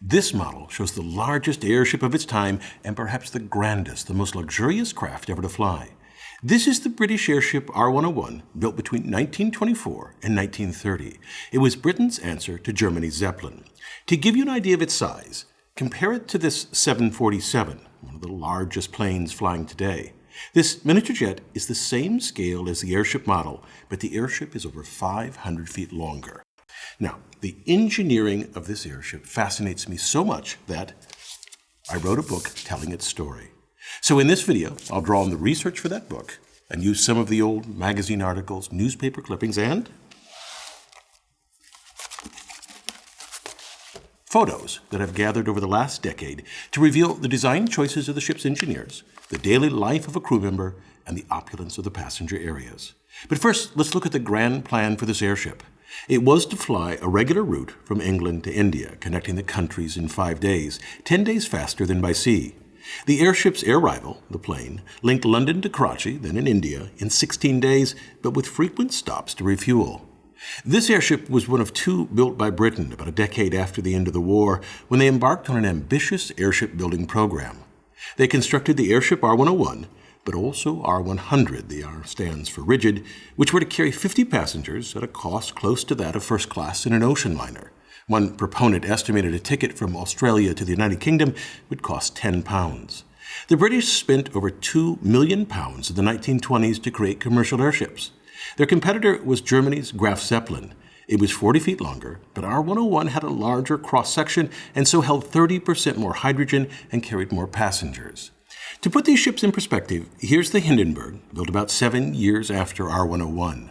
This model shows the largest airship of its time and perhaps the grandest, the most luxurious craft ever to fly. This is the British airship R101, built between 1924 and 1930. It was Britain's answer to Germany's Zeppelin. To give you an idea of its size, compare it to this 747, one of the largest planes flying today. This miniature jet is the same scale as the airship model, but the airship is over 500 feet longer. Now, the engineering of this airship fascinates me so much that I wrote a book telling its story. So in this video, I'll draw on the research for that book and use some of the old magazine articles, newspaper clippings, and photos that I've gathered over the last decade to reveal the design choices of the ship's engineers, the daily life of a crew member, and the opulence of the passenger areas. But first, let's look at the grand plan for this airship. It was to fly a regular route from England to India, connecting the countries in five days, 10 days faster than by sea. The airship's air rival, the plane, linked London to Karachi, then in India, in 16 days, but with frequent stops to refuel. This airship was one of two built by Britain about a decade after the end of the war when they embarked on an ambitious airship building program. They constructed the airship R101, but also R100, the R stands for rigid, which were to carry 50 passengers at a cost close to that of first class in an ocean liner. One proponent estimated a ticket from Australia to the United Kingdom would cost 10 pounds. The British spent over 2 million pounds in the 1920s to create commercial airships. Their competitor was Germany's Graf Zeppelin. It was 40 feet longer, but R101 had a larger cross-section and so held 30% more hydrogen and carried more passengers. To put these ships in perspective, here's the Hindenburg, built about seven years after R101.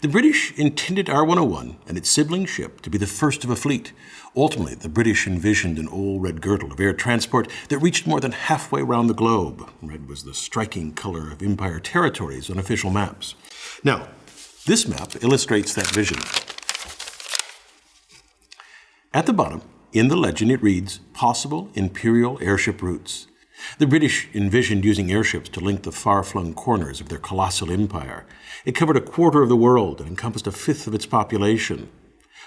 The British intended R101 and its sibling ship to be the first of a fleet. Ultimately, the British envisioned an old red girdle of air transport that reached more than halfway around the globe. Red was the striking color of Empire territories on official maps. Now, this map illustrates that vision. At the bottom, in the legend, it reads, Possible Imperial Airship Routes. The British envisioned using airships to link the far-flung corners of their colossal empire. It covered a quarter of the world and encompassed a fifth of its population.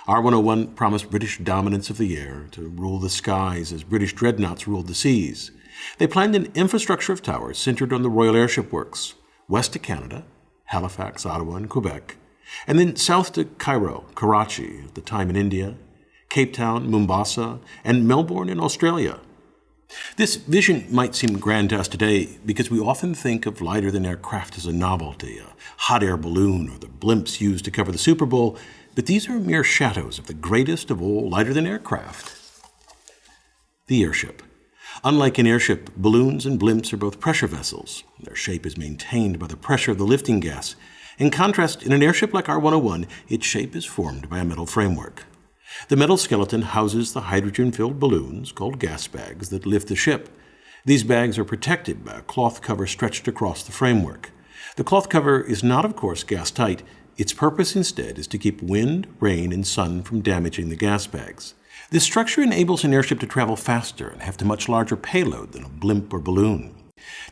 R101 promised British dominance of the air to rule the skies as British dreadnoughts ruled the seas. They planned an infrastructure of towers centered on the Royal Airship Works, west to Canada, Halifax, Ottawa, and Quebec, and then south to Cairo, Karachi, at the time in India, Cape Town, Mombasa, and Melbourne in Australia. This vision might seem grand to us today because we often think of lighter than aircraft as a novelty, a hot air balloon, or the blimps used to cover the Super Bowl, but these are mere shadows of the greatest of all lighter than aircraft the airship. Unlike an airship, balloons and blimps are both pressure vessels. Their shape is maintained by the pressure of the lifting gas. In contrast, in an airship like R101, its shape is formed by a metal framework. The metal skeleton houses the hydrogen-filled balloons, called gas bags, that lift the ship. These bags are protected by a cloth cover stretched across the framework. The cloth cover is not, of course, gas-tight. Its purpose instead is to keep wind, rain, and sun from damaging the gas bags. This structure enables an airship to travel faster and have a much larger payload than a blimp or balloon.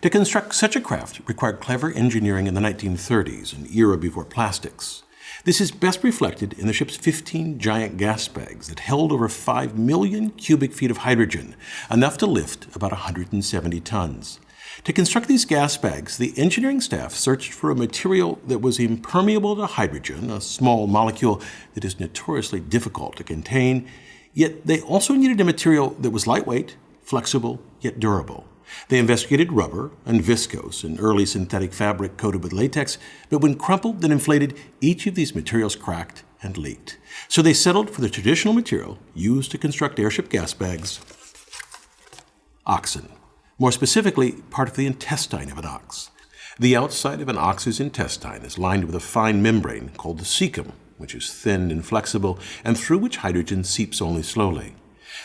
To construct such a craft required clever engineering in the 1930s, an era before plastics. This is best reflected in the ship's 15 giant gas bags that held over 5 million cubic feet of hydrogen, enough to lift about 170 tons. To construct these gas bags, the engineering staff searched for a material that was impermeable to hydrogen, a small molecule that is notoriously difficult to contain, yet they also needed a material that was lightweight, flexible, yet durable. They investigated rubber and viscose, an early synthetic fabric coated with latex, but when crumpled and inflated, each of these materials cracked and leaked. So they settled for the traditional material used to construct airship gas bags, oxen. More specifically, part of the intestine of an ox. The outside of an ox's intestine is lined with a fine membrane called the cecum, which is thin and flexible, and through which hydrogen seeps only slowly.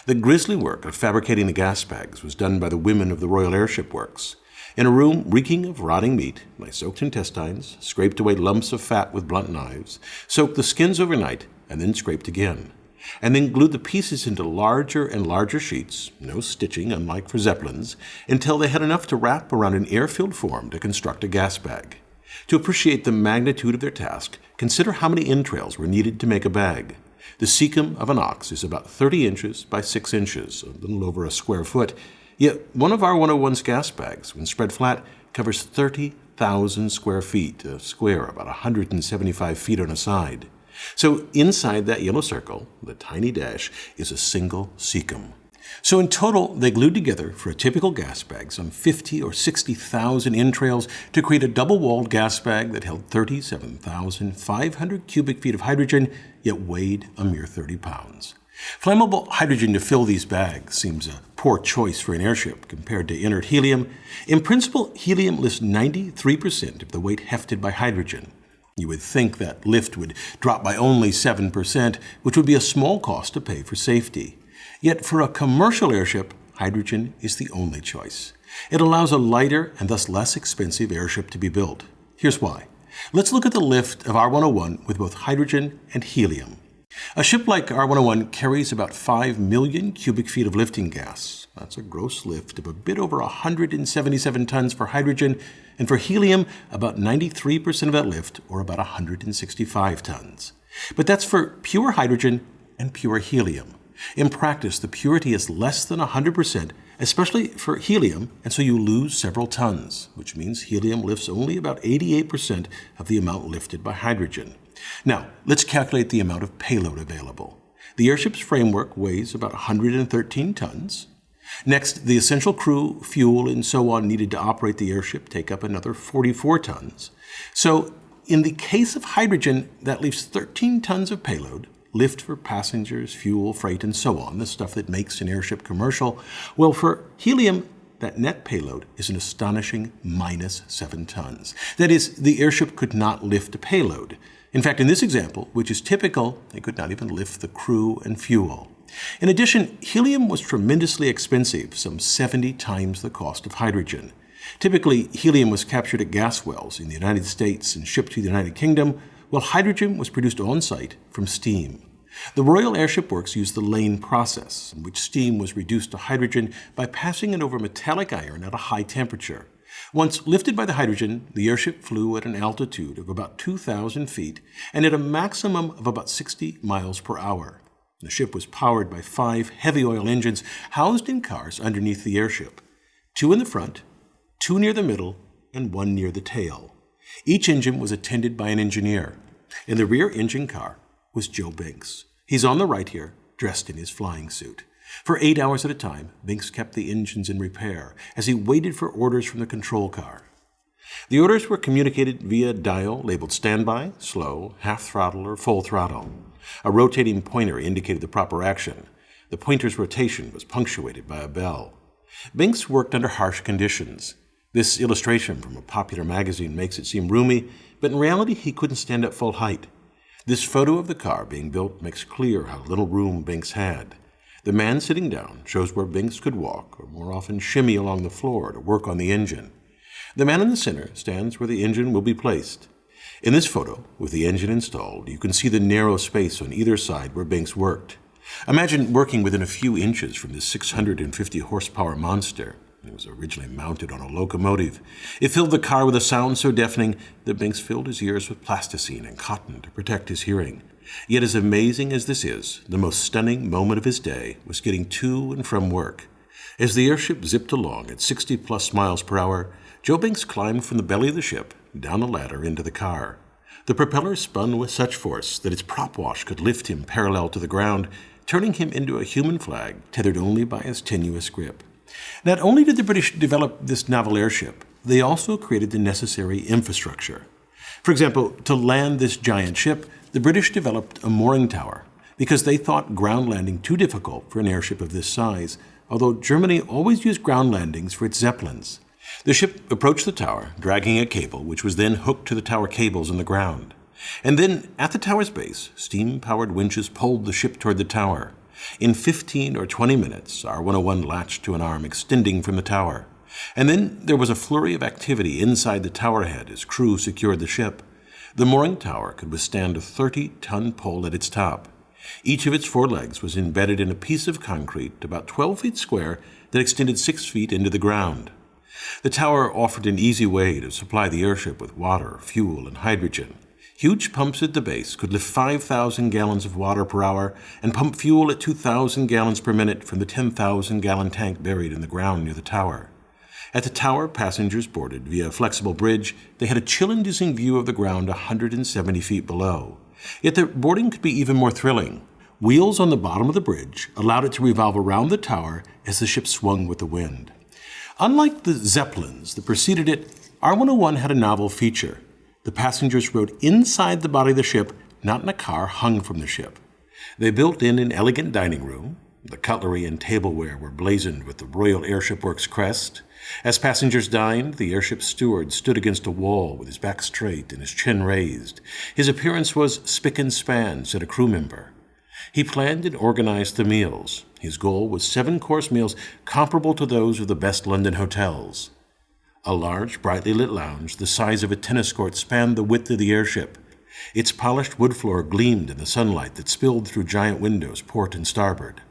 The grisly work of fabricating the gas bags was done by the women of the Royal Airship Works. In a room reeking of rotting meat, they soaked intestines, scraped away lumps of fat with blunt knives, soaked the skins overnight, and then scraped again, and then glued the pieces into larger and larger sheets, no stitching unlike for Zeppelins, until they had enough to wrap around an air-filled form to construct a gas bag. To appreciate the magnitude of their task, consider how many entrails were needed to make a bag. The cecum of an ox is about 30 inches by 6 inches, a little over a square foot. Yet one of R101's gas bags, when spread flat, covers 30,000 square feet, a square about 175 feet on a side. So inside that yellow circle, the tiny dash, is a single cecum. So in total, they glued together for a typical gas bag some 50 or 60,000 entrails to create a double-walled gas bag that held 37,500 cubic feet of hydrogen, yet weighed a mere 30 pounds. Flammable hydrogen to fill these bags seems a poor choice for an airship compared to inert helium. In principle, helium lifts 93% of the weight hefted by hydrogen. You would think that lift would drop by only 7%, which would be a small cost to pay for safety. Yet for a commercial airship, hydrogen is the only choice. It allows a lighter and thus less expensive airship to be built. Here's why. Let's look at the lift of R101 with both hydrogen and helium. A ship like R101 carries about 5 million cubic feet of lifting gas. That's a gross lift of a bit over 177 tons for hydrogen, and for helium, about 93% of that lift, or about 165 tons. But that's for pure hydrogen and pure helium. In practice, the purity is less than 100%, especially for helium, and so you lose several tons, which means helium lifts only about 88% of the amount lifted by hydrogen. Now, let's calculate the amount of payload available. The airship's framework weighs about 113 tons. Next, the essential crew, fuel, and so on needed to operate the airship take up another 44 tons. So, in the case of hydrogen, that leaves 13 tons of payload, lift for passengers, fuel, freight, and so on, the stuff that makes an airship commercial. Well, for helium, that net payload is an astonishing minus 7 tons. That is, the airship could not lift a payload. In fact, in this example, which is typical, they could not even lift the crew and fuel. In addition, helium was tremendously expensive, some 70 times the cost of hydrogen. Typically, helium was captured at gas wells in the United States and shipped to the United Kingdom, while hydrogen was produced on site from steam. The Royal Airship Works used the Lane process, in which steam was reduced to hydrogen by passing it over metallic iron at a high temperature. Once lifted by the hydrogen, the airship flew at an altitude of about 2,000 feet and at a maximum of about 60 miles per hour. The ship was powered by five heavy oil engines housed in cars underneath the airship two in the front, two near the middle, and one near the tail. Each engine was attended by an engineer. In the rear engine car was Joe Binks. He's on the right here, dressed in his flying suit. For eight hours at a time, Binks kept the engines in repair as he waited for orders from the control car. The orders were communicated via dial labeled standby, slow, half throttle, or full throttle. A rotating pointer indicated the proper action. The pointer's rotation was punctuated by a bell. Binks worked under harsh conditions. This illustration from a popular magazine makes it seem roomy, but in reality he couldn't stand at full height. This photo of the car being built makes clear how little room Binks had. The man sitting down shows where Binks could walk, or more often shimmy along the floor to work on the engine. The man in the center stands where the engine will be placed. In this photo, with the engine installed, you can see the narrow space on either side where Binks worked. Imagine working within a few inches from this 650 horsepower monster. It was originally mounted on a locomotive. It filled the car with a sound so deafening that Binks filled his ears with plasticine and cotton to protect his hearing. Yet, as amazing as this is, the most stunning moment of his day was getting to and from work. As the airship zipped along at 60 plus miles per hour, Joe Binks climbed from the belly of the ship, down a ladder into the car. The propeller spun with such force that its prop wash could lift him parallel to the ground, turning him into a human flag tethered only by his tenuous grip. Not only did the British develop this naval airship, they also created the necessary infrastructure. For example, to land this giant ship, the British developed a mooring tower because they thought ground landing too difficult for an airship of this size, although Germany always used ground landings for its Zeppelins. The ship approached the tower, dragging a cable, which was then hooked to the tower cables in the ground. And then, at the tower's base, steam powered winches pulled the ship toward the tower. In 15 or 20 minutes, R101 latched to an arm extending from the tower. And then there was a flurry of activity inside the tower head as crew secured the ship. The mooring tower could withstand a 30 ton pole at its top. Each of its four legs was embedded in a piece of concrete about 12 feet square that extended 6 feet into the ground. The tower offered an easy way to supply the airship with water, fuel, and hydrogen. Huge pumps at the base could lift 5,000 gallons of water per hour and pump fuel at 2,000 gallons per minute from the 10,000 gallon tank buried in the ground near the tower. At the tower, passengers boarded via a flexible bridge. They had a chill inducing view of the ground 170 feet below. Yet the boarding could be even more thrilling. Wheels on the bottom of the bridge allowed it to revolve around the tower as the ship swung with the wind. Unlike the Zeppelins that preceded it, R101 had a novel feature. The passengers rode inside the body of the ship, not in a car hung from the ship. They built in an elegant dining room. The cutlery and tableware were blazoned with the Royal Airship Works crest. As passengers dined, the airship steward stood against a wall with his back straight and his chin raised. His appearance was spick and span, said a crew member. He planned and organized the meals. His goal was seven course meals comparable to those of the best London hotels. A large, brightly lit lounge the size of a tennis court spanned the width of the airship. Its polished wood floor gleamed in the sunlight that spilled through giant windows, port and starboard.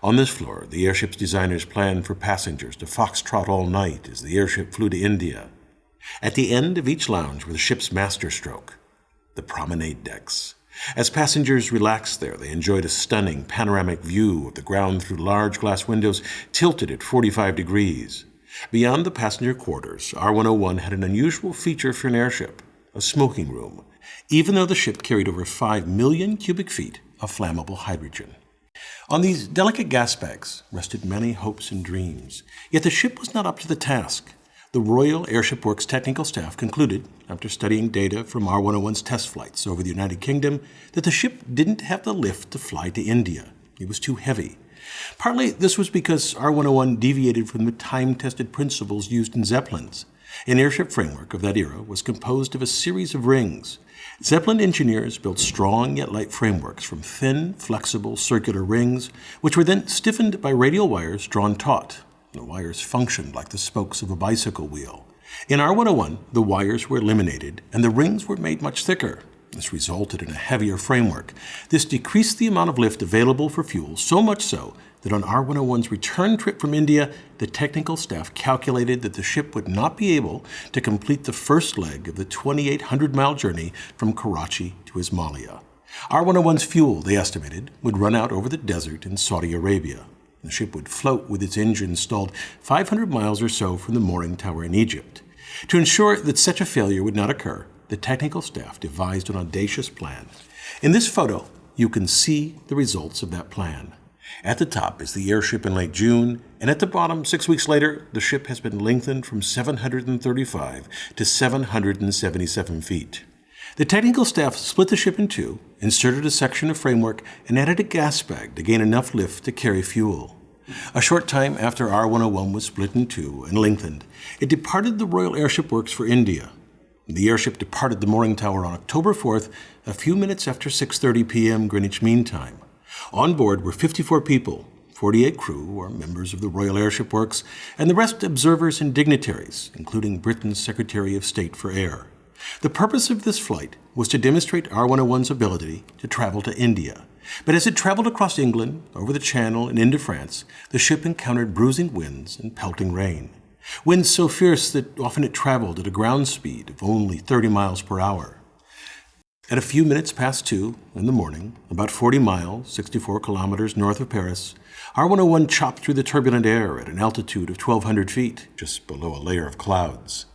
On this floor, the airship's designers planned for passengers to foxtrot all night as the airship flew to India. At the end of each lounge were the ship's masterstroke, the promenade decks. As passengers relaxed there, they enjoyed a stunning panoramic view of the ground through large glass windows tilted at 45 degrees. Beyond the passenger quarters, R101 had an unusual feature for an airship a smoking room, even though the ship carried over 5 million cubic feet of flammable hydrogen. On these delicate gas bags rested many hopes and dreams, yet the ship was not up to the task. The Royal Airship Works technical staff concluded, after studying data from R101's test flights over the United Kingdom, that the ship didn't have the lift to fly to India. It was too heavy. Partly this was because R101 deviated from the time tested principles used in Zeppelins. An airship framework of that era was composed of a series of rings. Zeppelin engineers built strong yet light frameworks from thin, flexible circular rings, which were then stiffened by radial wires drawn taut. The wires functioned like the spokes of a bicycle wheel. In R101, the wires were eliminated and the rings were made much thicker. This resulted in a heavier framework. This decreased the amount of lift available for fuel so much so that on R101's return trip from India, the technical staff calculated that the ship would not be able to complete the first leg of the 2,800 mile journey from Karachi to Ismailia. R101's fuel, they estimated, would run out over the desert in Saudi Arabia. The ship would float with its engine stalled 500 miles or so from the mooring tower in Egypt. To ensure that such a failure would not occur, the technical staff devised an audacious plan. In this photo, you can see the results of that plan. At the top is the airship in late June, and at the bottom, six weeks later, the ship has been lengthened from 735 to 777 feet. The technical staff split the ship in two, inserted a section of framework, and added a gas bag to gain enough lift to carry fuel. A short time after R101 was split in two and lengthened, it departed the Royal Airship Works for India, the airship departed the mooring tower on October 4th, a few minutes after 6:30 p.m. Greenwich Mean Time. On board were 54 people, 48 crew or members of the Royal Airship Works, and the rest observers and dignitaries, including Britain's Secretary of State for Air. The purpose of this flight was to demonstrate R101's ability to travel to India. But as it traveled across England, over the Channel, and into France, the ship encountered bruising winds and pelting rain. Winds so fierce that often it traveled at a ground speed of only 30 miles per hour. At a few minutes past two in the morning, about 40 miles, 64 kilometers north of Paris, R101 chopped through the turbulent air at an altitude of 1,200 feet, just below a layer of clouds.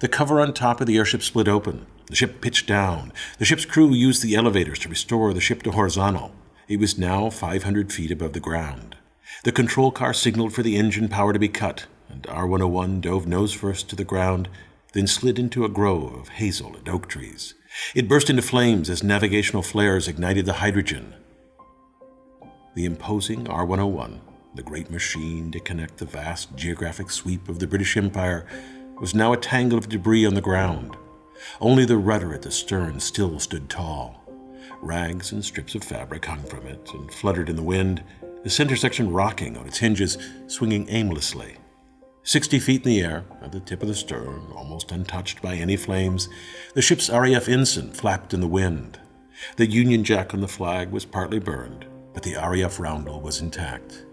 The cover on top of the airship split open. The ship pitched down. The ship's crew used the elevators to restore the ship to horizontal. It was now 500 feet above the ground. The control car signaled for the engine power to be cut, and R101 dove nose first to the ground, then slid into a grove of hazel and oak trees. It burst into flames as navigational flares ignited the hydrogen. The imposing R101, the great machine to connect the vast geographic sweep of the British Empire, was now a tangle of debris on the ground. Only the rudder at the stern still stood tall. Rags and strips of fabric hung from it and fluttered in the wind, the center section rocking on its hinges, swinging aimlessly. Sixty feet in the air, at the tip of the stern, almost untouched by any flames, the ship's RAF ensign flapped in the wind. The Union Jack on the flag was partly burned, but the RAF roundel was intact.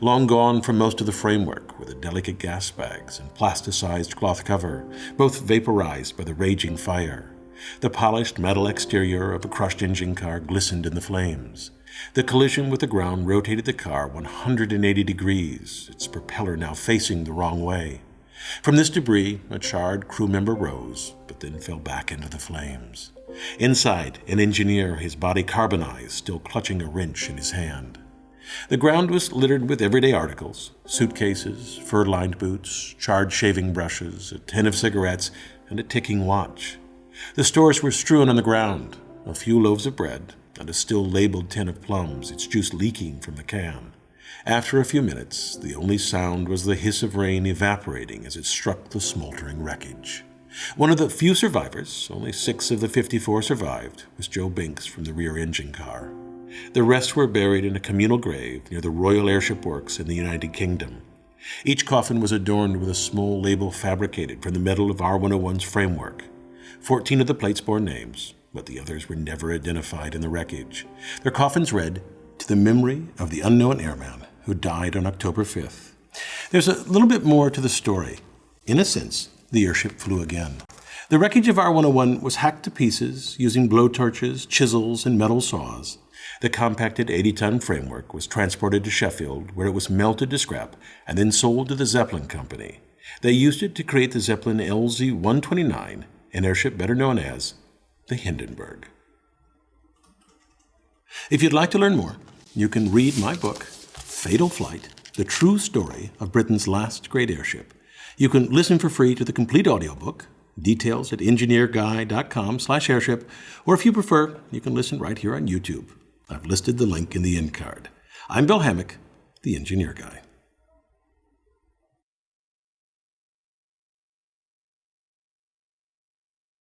Long gone from most of the framework were the delicate gas bags and plasticized cloth cover, both vaporized by the raging fire. The polished metal exterior of a crushed engine car glistened in the flames. The collision with the ground rotated the car 180 degrees, its propeller now facing the wrong way. From this debris, a charred crew member rose, but then fell back into the flames. Inside, an engineer, his body carbonized, still clutching a wrench in his hand. The ground was littered with everyday articles suitcases, fur lined boots, charred shaving brushes, a tin of cigarettes, and a ticking watch. The stores were strewn on the ground a few loaves of bread, and a still labeled tin of plums, its juice leaking from the can. After a few minutes, the only sound was the hiss of rain evaporating as it struck the smoldering wreckage. One of the few survivors, only six of the 54 survived, was Joe Binks from the rear engine car. The rest were buried in a communal grave near the Royal Airship Works in the United Kingdom. Each coffin was adorned with a small label fabricated from the metal of R 101's framework. Fourteen of the plates bore names, but the others were never identified in the wreckage. Their coffins read, To the memory of the unknown airman who died on October 5th. There's a little bit more to the story. In a sense, the airship flew again. The wreckage of R 101 was hacked to pieces using blowtorches, chisels, and metal saws. The compacted 80 ton framework was transported to Sheffield, where it was melted to scrap and then sold to the Zeppelin Company. They used it to create the Zeppelin LZ 129, an airship better known as the Hindenburg. If you'd like to learn more, you can read my book, Fatal Flight The True Story of Britain's Last Great Airship. You can listen for free to the complete audiobook, details at engineerguy.com slash airship, or if you prefer, you can listen right here on YouTube. I've listed the link in the end card. I'm Bill Hammack, the Engineer Guy.